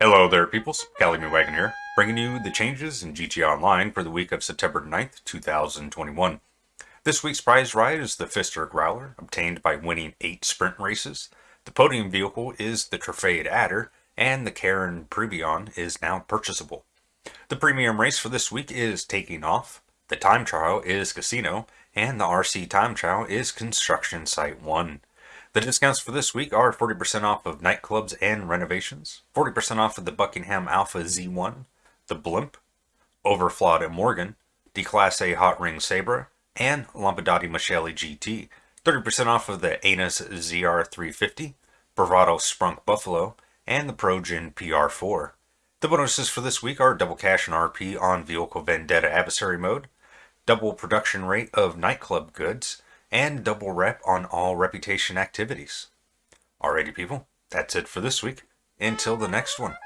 Hello there, peoples. Cali Wagon here, bringing you the changes in GTA Online for the week of September 9th, 2021. This week's prize ride is the Pfister Growler, obtained by winning 8 sprint races. The podium vehicle is the Truffade Adder, and the Karin Previon is now purchasable. The premium race for this week is Taking Off, the time trial is Casino, and the RC time trial is Construction Site 1. The discounts for this week are 40% off of nightclubs and renovations, 40% off of the Buckingham Alpha Z1, the Blimp, Overflawed and Morgan, the Class A Hot Ring Sabre, and Lampadati Michelli GT, 30% off of the Annis ZR350, Bravado Sprunk Buffalo, and the Progen PR4. The bonuses for this week are double cash and RP on Vehicle Vendetta Adversary Mode, double production rate of nightclub goods, and double rep on all reputation activities. Alrighty people, that's it for this week. Until the next one.